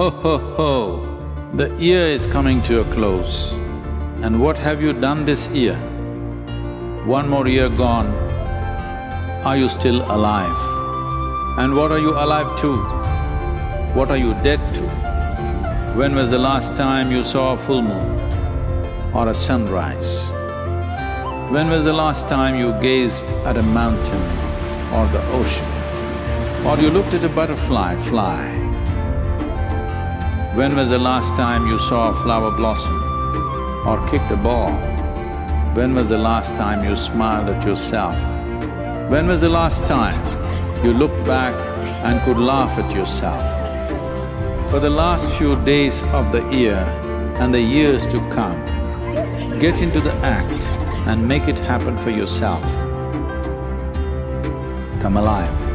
Ho ho ho, the year is coming to a close. And what have you done this year? One more year gone, are you still alive? And what are you alive to? What are you dead to? When was the last time you saw a full moon or a sunrise? When was the last time you gazed at a mountain or the ocean? Or you looked at a butterfly fly? When was the last time you saw a flower blossom or kicked a ball? When was the last time you smiled at yourself? When was the last time you looked back and could laugh at yourself? For the last few days of the year and the years to come, get into the act and make it happen for yourself. Come alive.